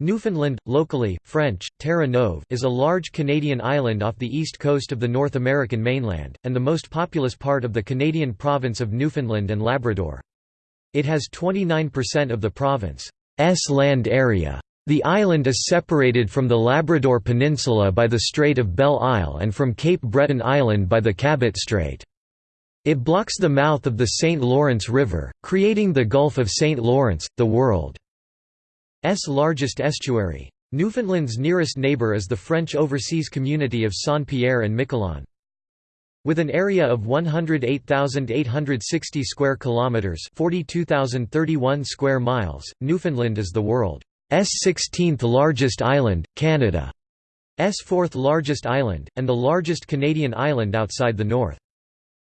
Newfoundland, locally, French, Terre Neuve is a large Canadian island off the east coast of the North American mainland, and the most populous part of the Canadian province of Newfoundland and Labrador. It has 29% of the province's land area. The island is separated from the Labrador Peninsula by the Strait of Belle Isle and from Cape Breton Island by the Cabot Strait. It blocks the mouth of the St. Lawrence River, creating the Gulf of St. Lawrence, the world. S largest estuary. Newfoundland's nearest neighbour is the French overseas community of Saint-Pierre and Miquelon. With an area of 108,860 square kilometers, 42,031 square miles, Newfoundland is the world's 16th largest island, Canada's fourth largest island, and the largest Canadian island outside the north.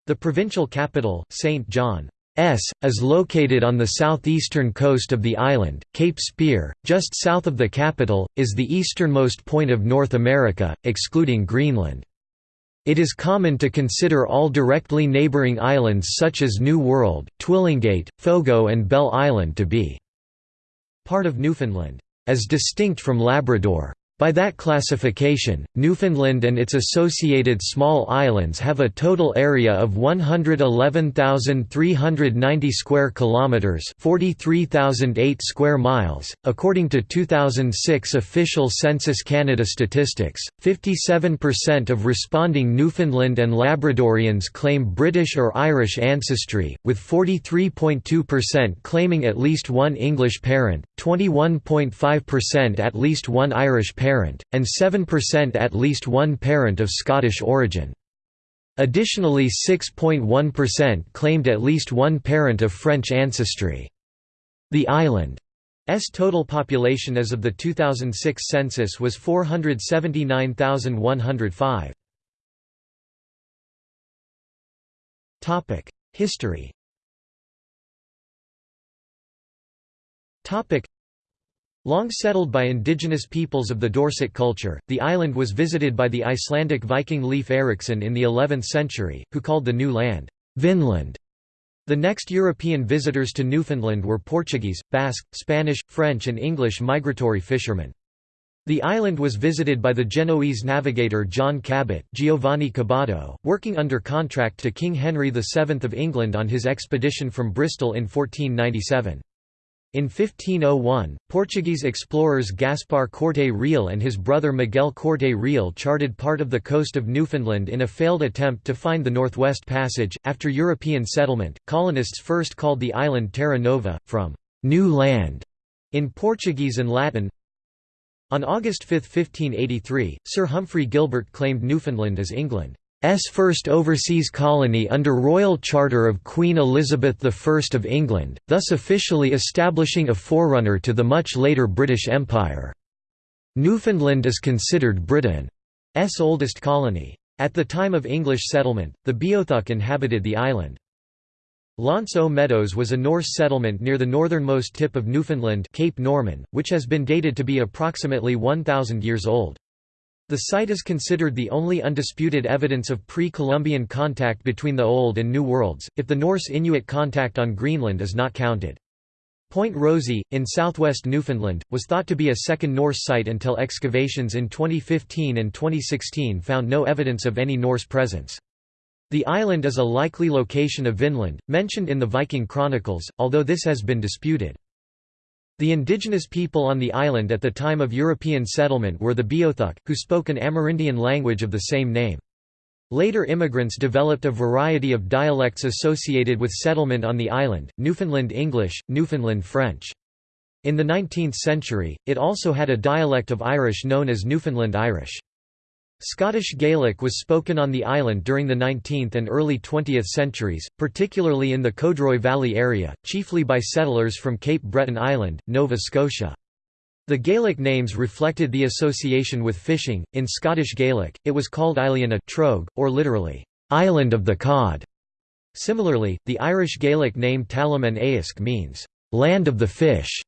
The provincial capital, Saint John, S, is located on the southeastern coast of the island. Cape Spear, just south of the capital, is the easternmost point of North America, excluding Greenland. It is common to consider all directly neighboring islands such as New World, Twillingate, Fogo and Bell Island to be part of Newfoundland, as distinct from Labrador. By that classification, Newfoundland and its associated small islands have a total area of 111,390 square kilometers, 43,008 square miles. According to 2006 official Census Canada statistics, 57% of responding Newfoundland and Labradorians claim British or Irish ancestry, with 43.2% claiming at least one English parent, 21.5% at least one Irish parent parent, and 7% at least one parent of Scottish origin. Additionally 6.1% claimed at least one parent of French ancestry. The island's total population as of the 2006 census was 479,105. Topic: History Long settled by indigenous peoples of the Dorset culture, the island was visited by the Icelandic Viking Leif Erikson in the 11th century, who called the new land, Vinland. The next European visitors to Newfoundland were Portuguese, Basque, Spanish, French and English migratory fishermen. The island was visited by the Genoese navigator John Cabot Giovanni Caboto, working under contract to King Henry VII of England on his expedition from Bristol in 1497. In 1501, Portuguese explorers Gaspar Corte Real and his brother Miguel Corte Real charted part of the coast of Newfoundland in a failed attempt to find the Northwest Passage. After European settlement, colonists first called the island Terra Nova, from New Land in Portuguese and Latin. On August 5, 1583, Sir Humphrey Gilbert claimed Newfoundland as England. S first overseas colony under royal charter of Queen Elizabeth I of England, thus officially establishing a forerunner to the much later British Empire. Newfoundland is considered Britain's oldest colony. At the time of English settlement, the Beothuk inhabited the island. L'Anse Meadows was a Norse settlement near the northernmost tip of Newfoundland Cape Norman, which has been dated to be approximately 1,000 years old. The site is considered the only undisputed evidence of pre-Columbian contact between the Old and New Worlds, if the Norse Inuit contact on Greenland is not counted. Point Rosee, in southwest Newfoundland, was thought to be a second Norse site until excavations in 2015 and 2016 found no evidence of any Norse presence. The island is a likely location of Vinland, mentioned in the Viking Chronicles, although this has been disputed. The indigenous people on the island at the time of European settlement were the Beothuk, who spoke an Amerindian language of the same name. Later immigrants developed a variety of dialects associated with settlement on the island, Newfoundland English, Newfoundland French. In the 19th century, it also had a dialect of Irish known as Newfoundland Irish. Scottish Gaelic was spoken on the island during the 19th and early 20th centuries, particularly in the Codroy Valley area, chiefly by settlers from Cape Breton Island, Nova Scotia. The Gaelic names reflected the association with fishing. In Scottish Gaelic, it was called Iliana Trogue, or literally, Island of the Cod. Similarly, the Irish Gaelic name Talim and Aisk means, Land of the Fish.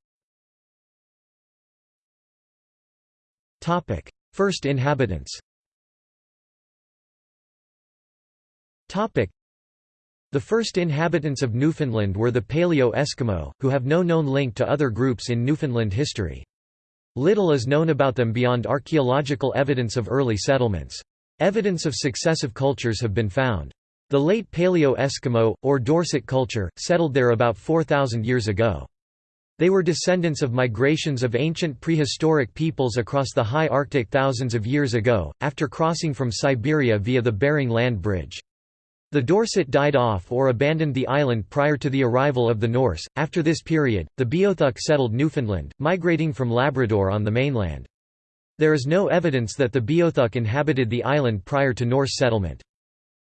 First inhabitants The first inhabitants of Newfoundland were the Paleo-Eskimo, who have no known link to other groups in Newfoundland history. Little is known about them beyond archaeological evidence of early settlements. Evidence of successive cultures have been found. The late Paleo-Eskimo, or Dorset culture, settled there about 4,000 years ago. They were descendants of migrations of ancient prehistoric peoples across the high Arctic thousands of years ago, after crossing from Siberia via the Bering Land Bridge. The Dorset died off or abandoned the island prior to the arrival of the Norse. After this period, the Beothuk settled Newfoundland, migrating from Labrador on the mainland. There is no evidence that the Beothuk inhabited the island prior to Norse settlement.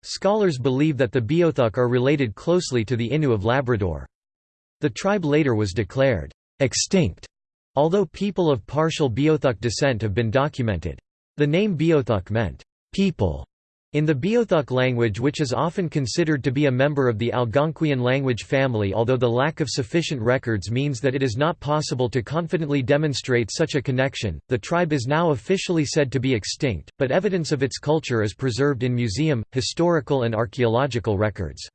Scholars believe that the Beothuk are related closely to the Innu of Labrador. The tribe later was declared extinct, although people of partial Beothuk descent have been documented. The name Beothuk meant people in the Beothuk language which is often considered to be a member of the Algonquian language family although the lack of sufficient records means that it is not possible to confidently demonstrate such a connection, the tribe is now officially said to be extinct, but evidence of its culture is preserved in museum, historical and archaeological records.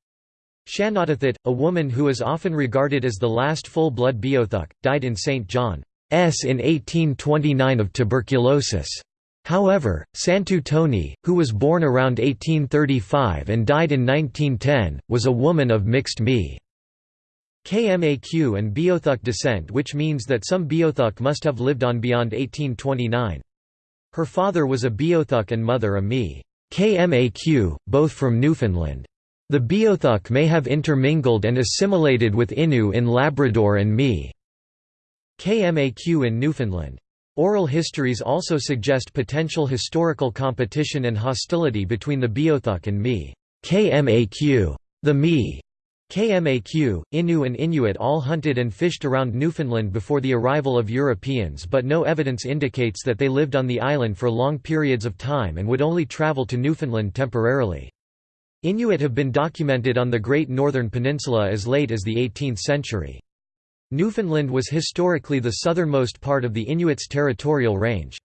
Shanawdithit, a woman who is often regarded as the last full-blood Beothuk, died in St. John's in 1829 of tuberculosis. However, Santu Toney, who was born around 1835 and died in 1910, was a woman of mixed me. KMAQ and Beothuk descent which means that some Beothuk must have lived on beyond 1829. Her father was a Beothuk and mother a Me. KMAQ, both from Newfoundland. The Beothuk may have intermingled and assimilated with Innu in Labrador and Me. KMAQ in Newfoundland. Oral histories also suggest potential historical competition and hostility between the Beothuk and Me. KMAQ. The Me. KMAQ, Innu and Inuit all hunted and fished around Newfoundland before the arrival of Europeans but no evidence indicates that they lived on the island for long periods of time and would only travel to Newfoundland temporarily. Inuit have been documented on the Great Northern Peninsula as late as the 18th century. Newfoundland was historically the southernmost part of the Inuits' territorial range.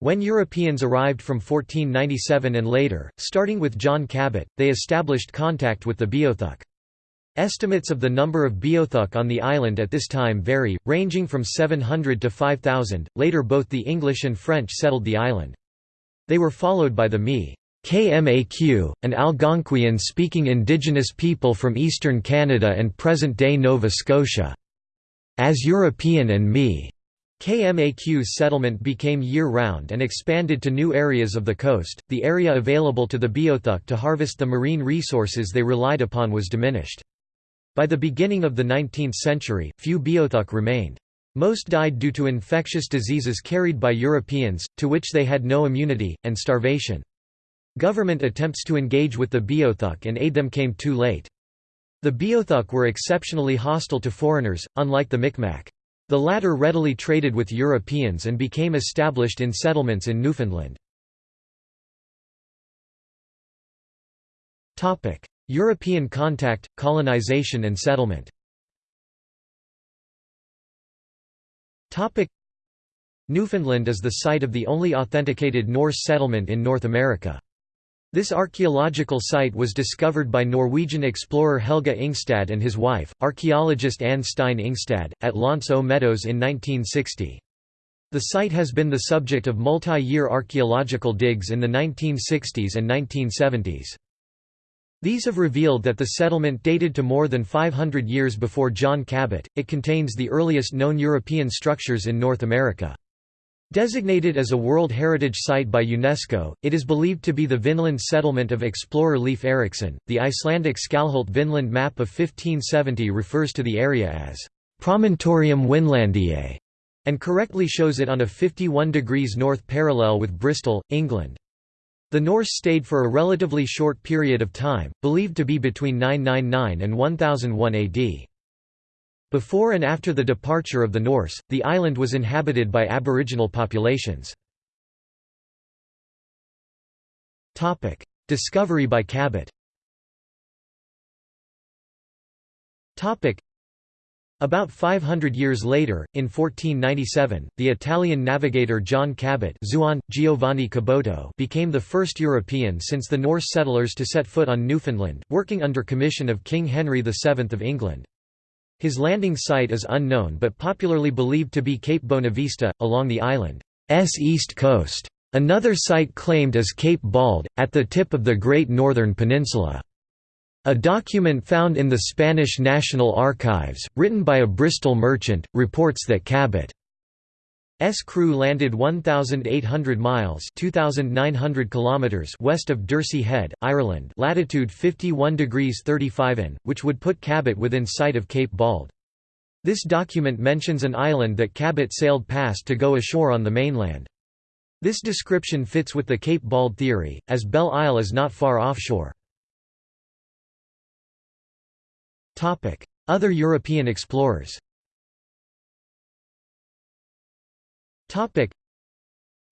When Europeans arrived from 1497 and later, starting with John Cabot, they established contact with the Beothuk. Estimates of the number of Beothuk on the island at this time vary, ranging from 700 to 5,000. Later, both the English and French settled the island. They were followed by the Mi. KMAQ, an Algonquian-speaking indigenous people from eastern Canada and present-day Nova Scotia. As European and Me. KMAQ's settlement became year-round and expanded to new areas of the coast. The area available to the Beothuk to harvest the marine resources they relied upon was diminished. By the beginning of the 19th century, few Beothuk remained. Most died due to infectious diseases carried by Europeans, to which they had no immunity, and starvation. Government attempts to engage with the Beothuk and aid them came too late. The Beothuk were exceptionally hostile to foreigners, unlike the Micmac. The latter readily traded with Europeans and became established in settlements in Newfoundland. European contact, colonization and settlement Newfoundland is the site of the only authenticated Norse settlement in North America. This archaeological site was discovered by Norwegian explorer Helge Ingstad and his wife, archaeologist Anne Stine Ingstad, at L'Anse aux Meadows in 1960. The site has been the subject of multi-year archaeological digs in the 1960s and 1970s. These have revealed that the settlement dated to more than 500 years before John Cabot. It contains the earliest known European structures in North America. Designated as a World Heritage Site by UNESCO, it is believed to be the Vinland settlement of explorer Leif Erikson. The Icelandic Skalholt Vinland map of 1570 refers to the area as Promontorium Winlandiae and correctly shows it on a 51 degrees north parallel with Bristol, England. The Norse stayed for a relatively short period of time, believed to be between 999 and 1001 AD. Before and after the departure of the Norse, the island was inhabited by aboriginal populations. Discovery by Cabot about 500 years later, in 1497, the Italian navigator John Cabot Zuan, Giovanni Caboto became the first European since the Norse settlers to set foot on Newfoundland, working under commission of King Henry VII of England. His landing site is unknown but popularly believed to be Cape Bonavista, along the island's east coast. Another site claimed is Cape Bauld, at the tip of the Great Northern Peninsula. A document found in the Spanish National Archives, written by a Bristol merchant, reports that Cabot S crew landed 1800 miles 2900 kilometers west of Dursey Head, Ireland, latitude 51 degrees 35 in, which would put Cabot within sight of Cape Bauld. This document mentions an island that Cabot sailed past to go ashore on the mainland. This description fits with the Cape Bauld theory, as Belle Isle is not far offshore. Other European explorers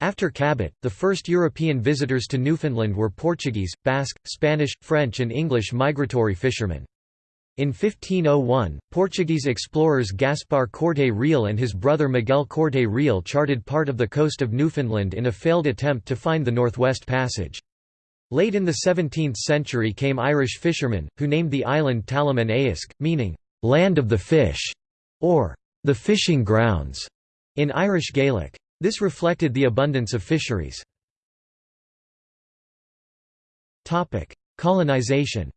After Cabot, the first European visitors to Newfoundland were Portuguese, Basque, Spanish, French and English migratory fishermen. In 1501, Portuguese explorers Gaspar Corte Real and his brother Miguel Corte Real charted part of the coast of Newfoundland in a failed attempt to find the Northwest Passage. Late in the 17th century came Irish fishermen, who named the island Talim an Éisc, meaning, "'land of the fish' or "'the fishing grounds' in Irish Gaelic. This reflected the abundance of fisheries. Colonization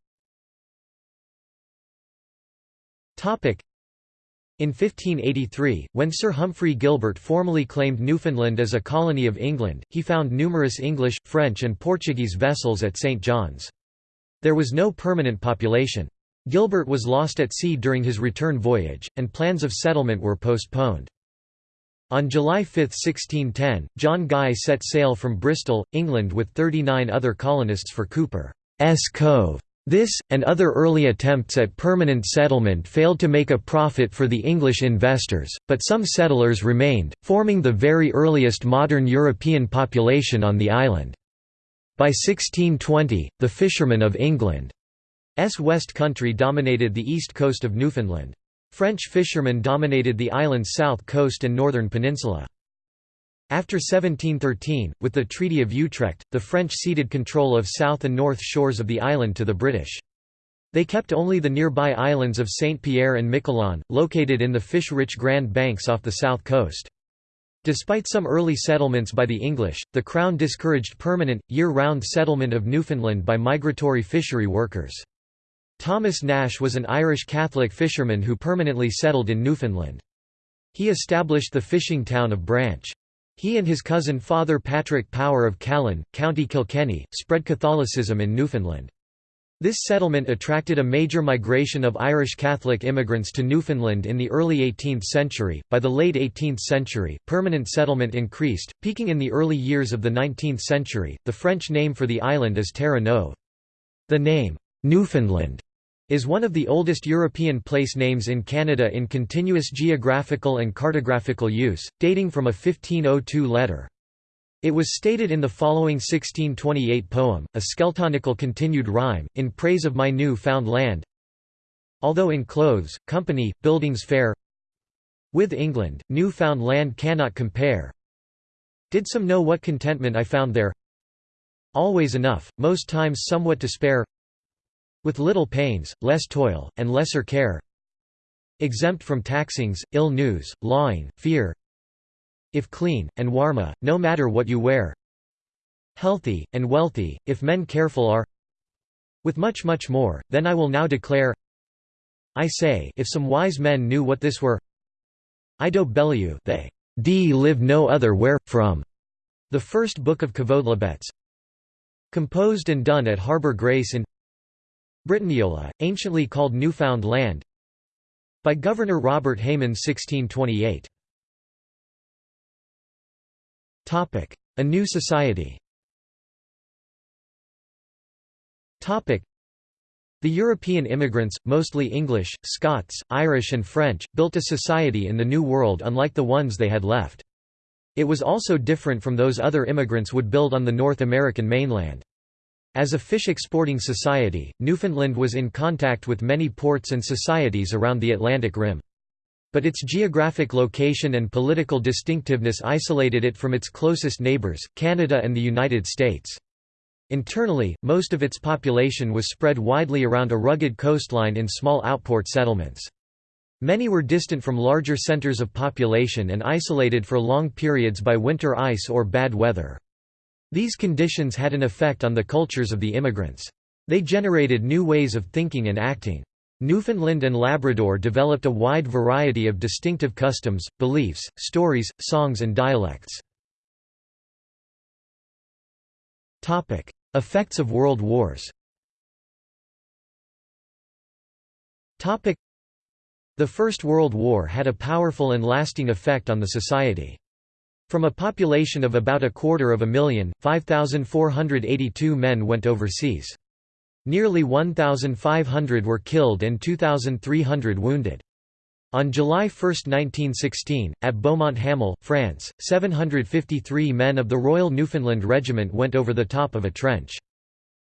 in 1583, when Sir Humphrey Gilbert formally claimed Newfoundland as a colony of England, he found numerous English, French and Portuguese vessels at St. John's. There was no permanent population. Gilbert was lost at sea during his return voyage, and plans of settlement were postponed. On July 5, 1610, John Guy set sail from Bristol, England with 39 other colonists for Cuper's Cove. This, and other early attempts at permanent settlement failed to make a profit for the English investors, but some settlers remained, forming the very earliest modern European population on the island. By 1620, the fishermen of England's West Country dominated the east coast of Newfoundland. French fishermen dominated the island's south coast and northern peninsula. After 1713, with the Treaty of Utrecht, the French ceded control of south and north shores of the island to the British. They kept only the nearby islands of Saint Pierre and Miquelon, located in the fish-rich Grand Banks off the south coast. Despite some early settlements by the English, the Crown discouraged permanent, year-round settlement of Newfoundland by migratory fishery workers. Thomas Nash was an Irish Catholic fisherman who permanently settled in Newfoundland. He established the fishing town of Branch. He and his cousin Father Patrick Power of Callan, County Kilkenny, spread Catholicism in Newfoundland. This settlement attracted a major migration of Irish Catholic immigrants to Newfoundland in the early 18th century. By the late 18th century, permanent settlement increased, peaking in the early years of the 19th century. The French name for the island is Terre Neuve. The name, Newfoundland, is one of the oldest European place names in Canada in continuous geographical and cartographical use, dating from a 1502 letter. It was stated in the following 1628 poem, a skeltonical continued rhyme, in praise of my new found land. Although in clothes, company, buildings fair With England, new found land cannot compare Did some know what contentment I found there Always enough, most times somewhat to spare with little pains, less toil, and lesser care. Exempt from taxings, ill news, lawing, fear. If clean, and warma, no matter what you wear. Healthy, and wealthy, if men careful are. With much much more, then I will now declare. I say if some wise men knew what this were. I do belliu they d live no other where, from. The first book of Quodlibets Composed and done at Harbour Grace in Britanniola, anciently called Newfound Land by Governor Robert Hayman 1628. A new society the European immigrants, mostly English, Scots, Irish and French, built a society in the New World unlike the ones they had left. It was also different from those other immigrants would build on the North American mainland. As a fish exporting society, Newfoundland was in contact with many ports and societies around the Atlantic Rim. But its geographic location and political distinctiveness isolated it from its closest neighbours, Canada and the United States. Internally, most of its population was spread widely around a rugged coastline in small outport settlements. Many were distant from larger centers of population and isolated for long periods by winter ice or bad weather. These conditions had an effect on the cultures of the immigrants. They generated new ways of thinking and acting. Newfoundland and Labrador developed a wide variety of distinctive customs, beliefs, stories, songs and dialects. Effects of world wars the First World War had a powerful and lasting effect on the society. From a population of about a quarter of a million, 5,482 men went overseas. Nearly 1,500 were killed and 2,300 wounded. On July 1, 1916, at Beaumont-Hamel, France, 753 men of the Royal Newfoundland Regiment went over the top of a trench.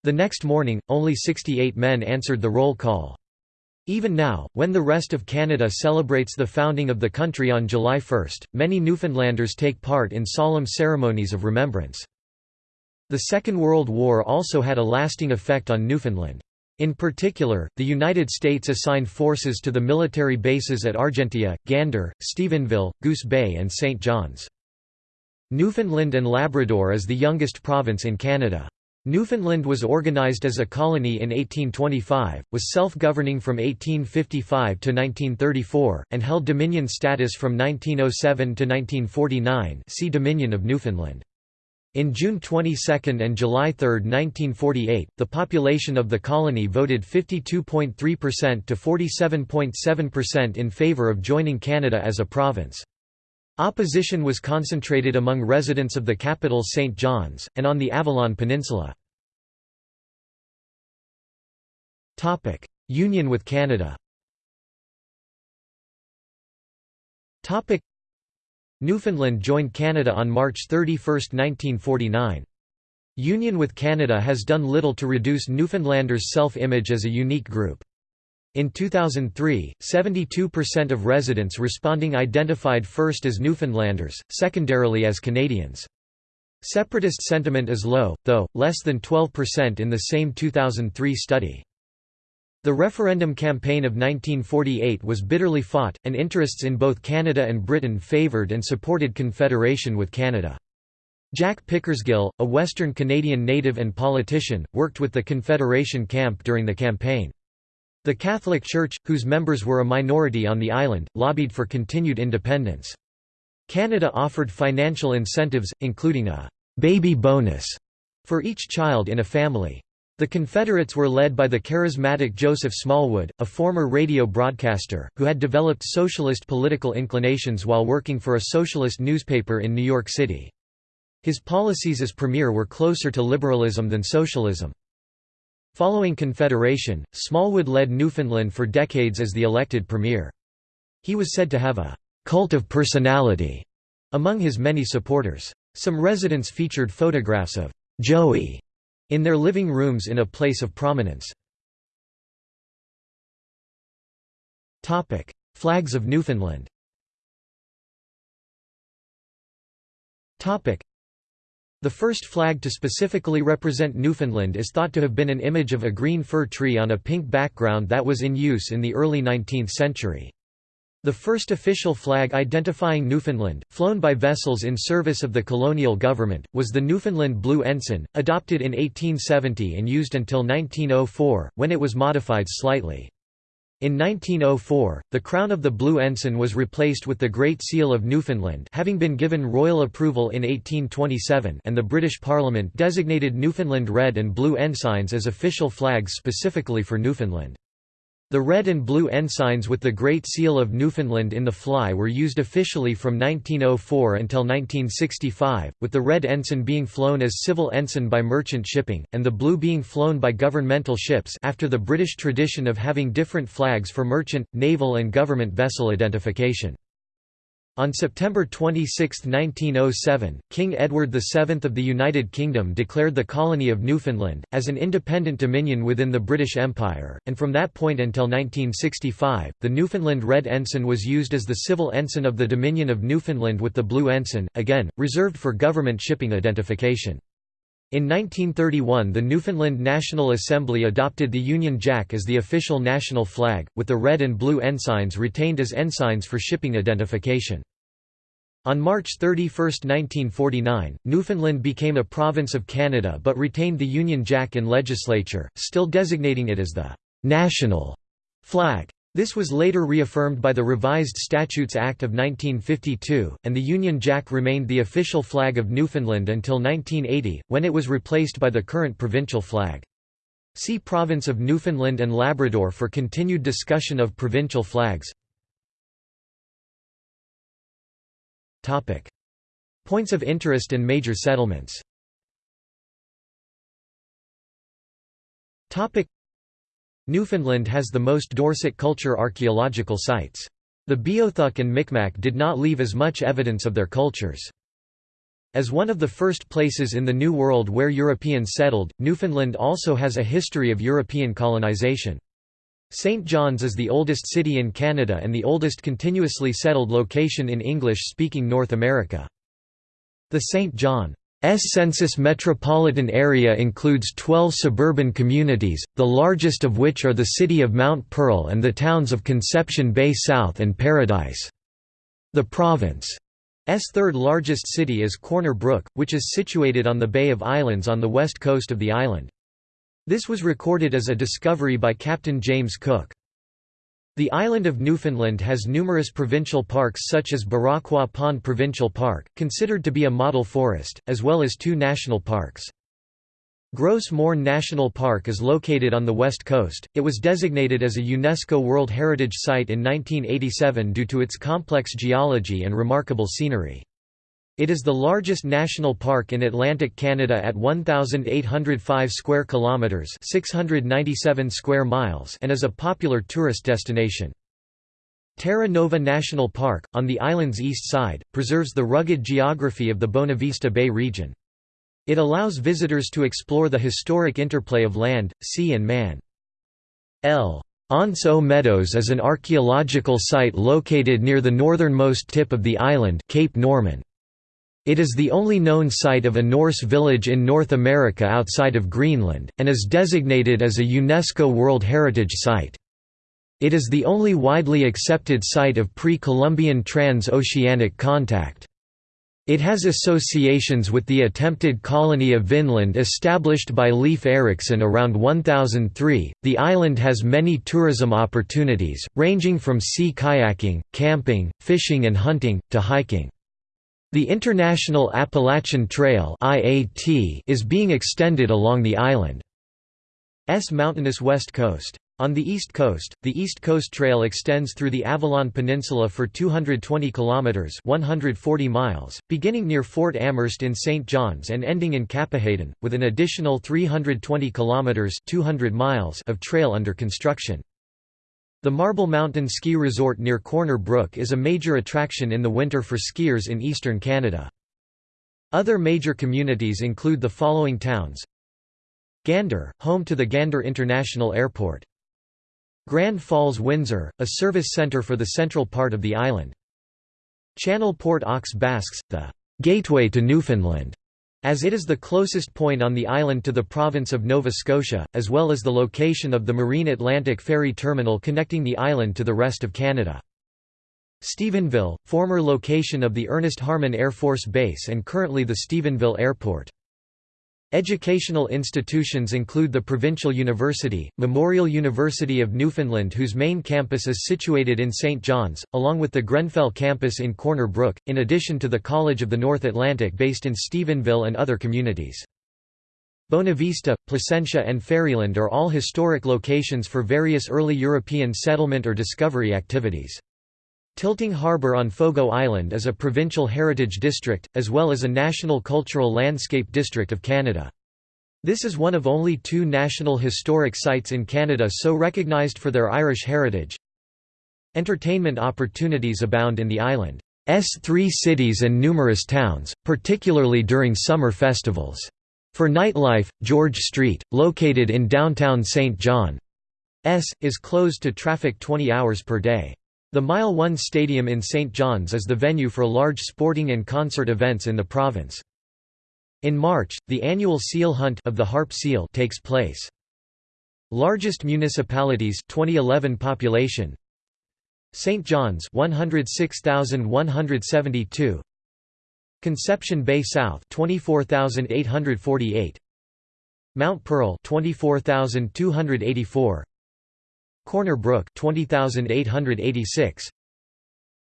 The next morning, only 68 men answered the roll call. Even now, when the rest of Canada celebrates the founding of the country on July 1, many Newfoundlanders take part in solemn ceremonies of remembrance. The Second World War also had a lasting effect on Newfoundland. In particular, the United States assigned forces to the military bases at Argentia, Gander, Stephenville, Goose Bay and St. John's. Newfoundland and Labrador is the youngest province in Canada. Newfoundland was organized as a colony in 1825, was self-governing from 1855 to 1934, and held Dominion status from 1907 to 1949 see Dominion of Newfoundland. In June 22 and July 3, 1948, the population of the colony voted 52.3% to 47.7% in favor of joining Canada as a province. Opposition was concentrated among residents of the capital St. John's, and on the Avalon Peninsula. Union with Canada Newfoundland joined Canada on March 31, 1949. Union with Canada has done little to reduce Newfoundlanders' self-image as a unique group. In 2003, 72% of residents responding identified first as Newfoundlanders, secondarily as Canadians. Separatist sentiment is low, though, less than 12% in the same 2003 study. The referendum campaign of 1948 was bitterly fought, and interests in both Canada and Britain favoured and supported Confederation with Canada. Jack Pickersgill, a Western Canadian native and politician, worked with the Confederation camp during the campaign. The Catholic Church, whose members were a minority on the island, lobbied for continued independence. Canada offered financial incentives, including a «baby bonus» for each child in a family. The Confederates were led by the charismatic Joseph Smallwood, a former radio broadcaster, who had developed socialist political inclinations while working for a socialist newspaper in New York City. His policies as premier were closer to liberalism than socialism. Following Confederation, Smallwood led Newfoundland for decades as the elected premier. He was said to have a «cult of personality» among his many supporters. Some residents featured photographs of «Joey» in their living rooms in a place of prominence. Flags of Newfoundland the first flag to specifically represent Newfoundland is thought to have been an image of a green fir tree on a pink background that was in use in the early 19th century. The first official flag identifying Newfoundland, flown by vessels in service of the colonial government, was the Newfoundland Blue Ensign, adopted in 1870 and used until 1904, when it was modified slightly. In 1904, the crown of the Blue Ensign was replaced with the Great Seal of Newfoundland having been given royal approval in 1827 and the British Parliament designated Newfoundland red and blue ensigns as official flags specifically for Newfoundland. The red and blue ensigns with the Great Seal of Newfoundland in the fly were used officially from 1904 until 1965, with the red ensign being flown as civil ensign by merchant shipping, and the blue being flown by governmental ships after the British tradition of having different flags for merchant, naval and government vessel identification. On September 26, 1907, King Edward VII of the United Kingdom declared the colony of Newfoundland, as an independent dominion within the British Empire, and from that point until 1965, the Newfoundland Red Ensign was used as the civil ensign of the Dominion of Newfoundland with the Blue Ensign, again, reserved for government shipping identification. In 1931 the Newfoundland National Assembly adopted the Union Jack as the official national flag, with the red and blue ensigns retained as ensigns for shipping identification. On March 31, 1949, Newfoundland became a province of Canada but retained the Union Jack in legislature, still designating it as the «national» flag. This was later reaffirmed by the Revised Statutes Act of 1952, and the Union Jack remained the official flag of Newfoundland until 1980, when it was replaced by the current provincial flag. See Province of Newfoundland and Labrador for continued discussion of provincial flags. Points of interest and major settlements. Newfoundland has the most Dorset culture archaeological sites. The Beothuk and Micmac did not leave as much evidence of their cultures. As one of the first places in the New World where Europeans settled, Newfoundland also has a history of European colonization. St. John's is the oldest city in Canada and the oldest continuously settled location in English-speaking North America. The St. John's census metropolitan area includes 12 suburban communities, the largest of which are the city of Mount Pearl and the towns of Conception Bay South and Paradise. The province's third largest city is Corner Brook, which is situated on the Bay of Islands on the west coast of the island. This was recorded as a discovery by Captain James Cook. The island of Newfoundland has numerous provincial parks such as Barachois Pond Provincial Park, considered to be a model forest, as well as two national parks. Gros Morne National Park is located on the west coast. It was designated as a UNESCO World Heritage Site in 1987 due to its complex geology and remarkable scenery. It is the largest national park in Atlantic Canada at 1805 square kilometers, 697 square miles, and is a popular tourist destination. Terra Nova National Park, on the island's east side, preserves the rugged geography of the Bonavista Bay region. It allows visitors to explore the historic interplay of land, sea and man. L'Anse aux Meadows is an archaeological site located near the northernmost tip of the island Cape Norman. It is the only known site of a Norse village in North America outside of Greenland, and is designated as a UNESCO World Heritage Site. It is the only widely accepted site of pre-Columbian trans-oceanic contact. It has associations with the attempted colony of Vinland established by Leif Erikson around 1003. The island has many tourism opportunities, ranging from sea kayaking, camping, fishing and hunting, to hiking. The International Appalachian Trail is being extended along the island's mountainous west coast. On the east coast, the East Coast Trail extends through the Avalon Peninsula for 220 kilometers (140 miles), beginning near Fort Amherst in St. John's and ending in Cappahayden, with an additional 320 kilometers (200 miles) of trail under construction. The Marble Mountain Ski Resort near Corner Brook is a major attraction in the winter for skiers in eastern Canada. Other major communities include the following towns Gander, home to the Gander International Airport. Grand Falls Windsor, a service centre for the central part of the island. Channel Port aux Basques, the «gateway to Newfoundland», as it is the closest point on the island to the province of Nova Scotia, as well as the location of the Marine Atlantic ferry terminal connecting the island to the rest of Canada. Stephenville, former location of the Ernest Harmon Air Force Base and currently the Stephenville Airport. Educational institutions include the Provincial University, Memorial University of Newfoundland whose main campus is situated in St. John's, along with the Grenfell campus in Corner Brook, in addition to the College of the North Atlantic based in Stephenville and other communities. Bonavista, Placentia and Ferryland are all historic locations for various early European settlement or discovery activities. Tilting Harbour on Fogo Island is a provincial heritage district, as well as a National Cultural Landscape District of Canada. This is one of only two National Historic Sites in Canada so recognised for their Irish heritage. Entertainment opportunities abound in the island's three cities and numerous towns, particularly during summer festivals. For nightlife, George Street, located in downtown St. John's, is closed to traffic 20 hours per day. The Mile 1 Stadium in St. John's is the venue for large sporting and concert events in the province. In March, the annual seal hunt of the harp seal takes place. Largest municipalities 2011 population St. John's 106,172 Conception Bay South 24,848 Mount Pearl 24,284 Corner Brook 20,886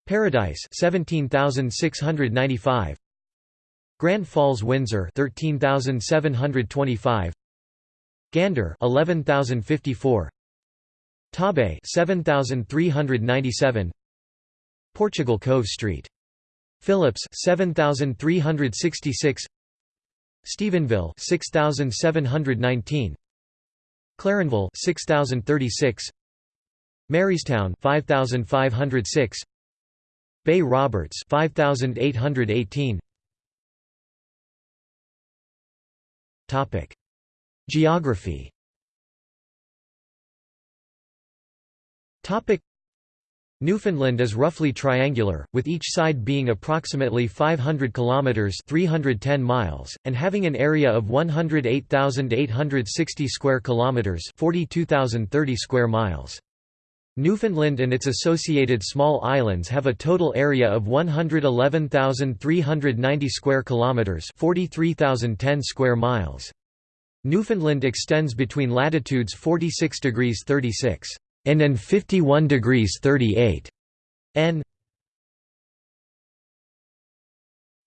Paradise 17,695 Grand Falls Windsor 13,725 Gander 11,054 Torbay 7,397 Portugal Cove Street. Phillips 7366 Stephenville 6719 Clarenville 6036 Marystown 5506 Bay Roberts 5818 Topic. Geography. Topic. Newfoundland is roughly triangular, with each side being approximately 500 kilometers (310 miles) and having an area of 108,860 square kilometers (42,030 square miles). Newfoundland and its associated small islands have a total area of 111,390 square kilometers (43,010 square miles). Newfoundland extends between latitudes 46 degrees 36 N and 51 degrees 38 N.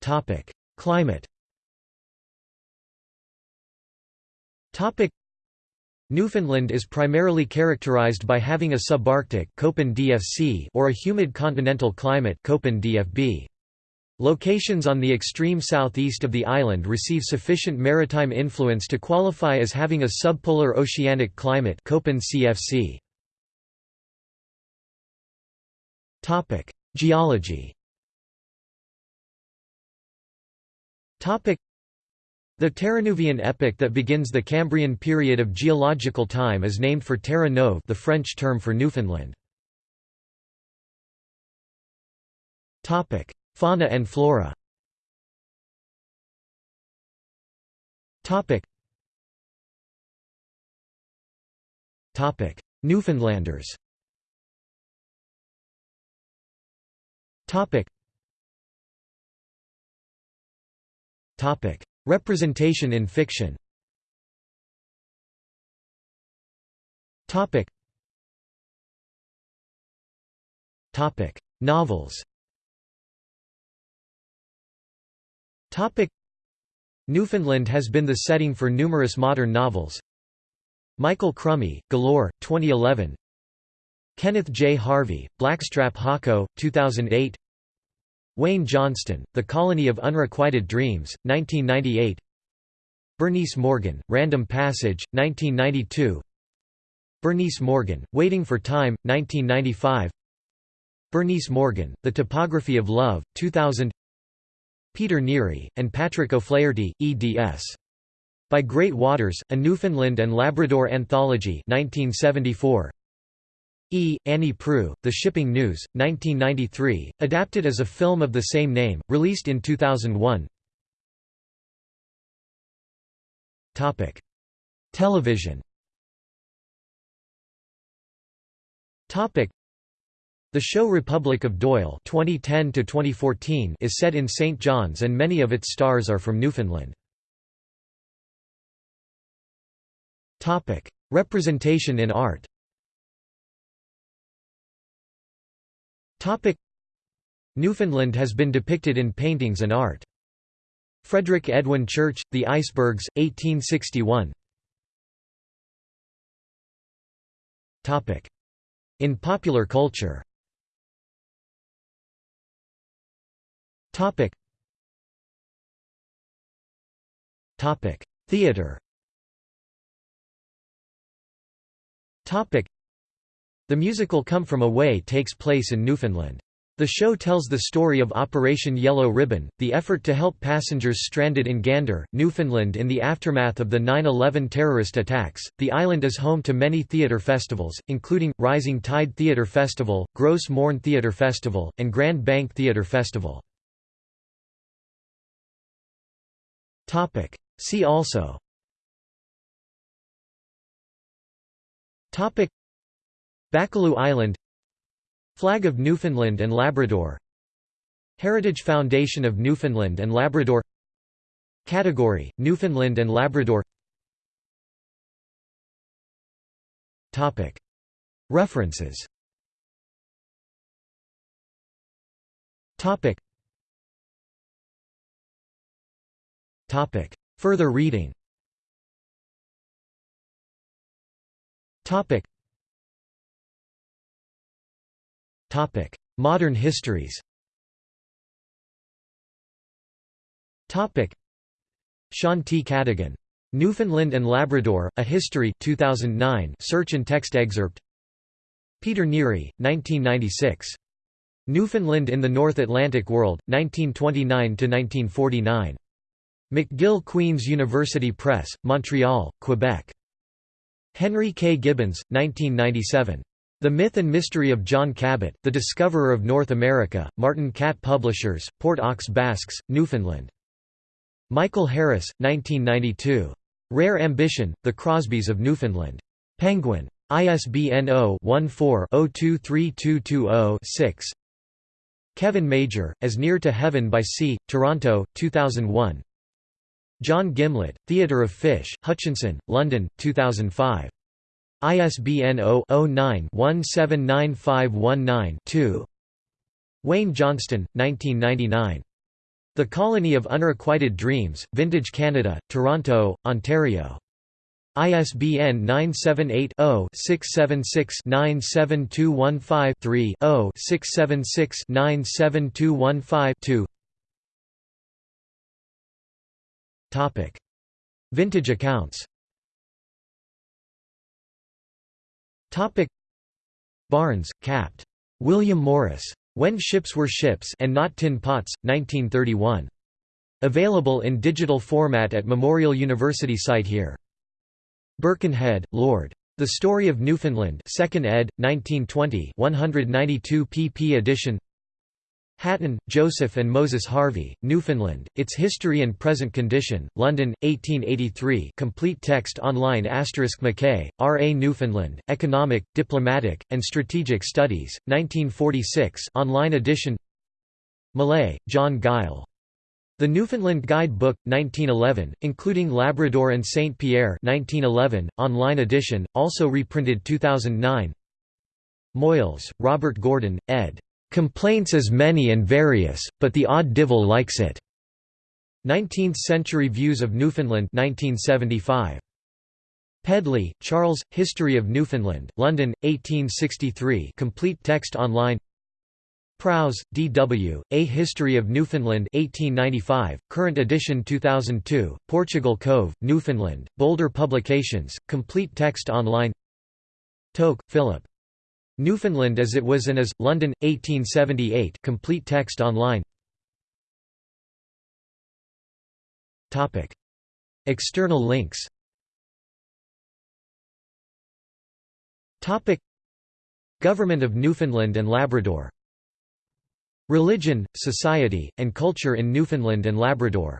Topic: Climate. Topic: Newfoundland is primarily characterized by having a subarctic or a humid continental climate. Locations on the extreme southeast of the island receive sufficient maritime influence to qualify as having a subpolar oceanic climate Geology. The Terreneuvian epoch that begins the Cambrian period of geological time is named for Terre Neuve, the French term for Newfoundland. Topic: Fauna and flora. Newfoundlanders. Topic. Topic. Representation in fiction. Topic. Topic. Novels. Topic. Newfoundland has been the setting for numerous modern novels. Michael Crummey, Galore, 2011 Kenneth J. Harvey, Blackstrap Hawco, 2008 Wayne Johnston, The Colony of Unrequited Dreams, 1998 Bernice Morgan, Random Passage, 1992 Bernice Morgan, Waiting for Time, 1995 Bernice Morgan, The Topography of Love, 2000 Peter Neary, and Patrick O'Flaherty, eds. By Great Waters, A Newfoundland and Labrador Anthology 1974. E. Annie Proulx, The Shipping News, 1993, adapted as a film of the same name, released in 2001 Topic: Television Topic: The show Republic of Doyle 2010 to 2014) is set in St. John's and many of its stars are from Newfoundland. Topic: Representation in art Topic. Newfoundland has been depicted in paintings and art. Frederick Edwin Church, The Icebergs, 1861 Topic. In popular culture. Topic. Topic. Theater. Topic the musical Come From Away takes place in Newfoundland. The show tells the story of Operation Yellow Ribbon, the effort to help passengers stranded in Gander, Newfoundland in the aftermath of the 9-11 terrorist attacks. The island is home to many theatre festivals, including, Rising Tide Theatre Festival, Gros Morne Theatre Festival, and Grand Bank Theatre Festival. See also Topic Baccalieu Island Flag of Newfoundland and Labrador Heritage Foundation of Newfoundland and Labrador Category, Newfoundland and Labrador. Topic. References. Further reading Modern histories T. Cadigan. Newfoundland and Labrador, A History 2009 search and text excerpt Peter Neary, 1996. Newfoundland in the North Atlantic World, 1929–1949. McGill Queen's University Press, Montreal, Quebec. Henry K. Gibbons, 1997. The Myth and Mystery of John Cabot, the Discoverer of North America, Martin Catt Publishers, Port aux Basques, Newfoundland. Michael Harris, 1992. Rare Ambition, The Crosbys of Newfoundland. Penguin. ISBN 0-14-023220-6 Kevin Major, As Near to Heaven by Sea, Toronto, 2001 John Gimlette, Theatre of Fish, Hutchinson, London, 2005. ISBN 0-09-179519-2 Wayne Johnston, 1999. The Colony of Unrequited Dreams, Vintage Canada, Toronto, Ontario. ISBN 978-0-676-97215-3 0-676-97215-2 Vintage accounts Barnes, Capt. William Morris. When Ships Were Ships and Not Tin Pots, 1931. Available in digital format at Memorial University site here. Birkenhead, Lord. The Story of Newfoundland 2nd ed., 1920 192 pp edition Hatton, Joseph and Moses Harvey, Newfoundland, Its History and Present Condition, London, 1883 complete text online asterisk Mackay, R. A. Newfoundland, Economic, Diplomatic, and Strategic Studies, 1946 online edition Malay, John Guile. The Newfoundland Guide Book, 1911, including Labrador and St. Pierre 1911, online edition, also reprinted 2009 Moyles, Robert Gordon, ed. Complaints as many and various, but the odd divil likes it. 19th-century Views of Newfoundland 1975. Pedley, Charles, History of Newfoundland, London, 1863 complete text online Prowse, D.W., A History of Newfoundland 1895, current edition 2002, Portugal Cove, Newfoundland, Boulder Publications, complete text online Tocque, Philip. Newfoundland as it was and is, London, 1878 complete text online. External links. Government of Newfoundland and Labrador. Religion, Society, and Culture in Newfoundland and Labrador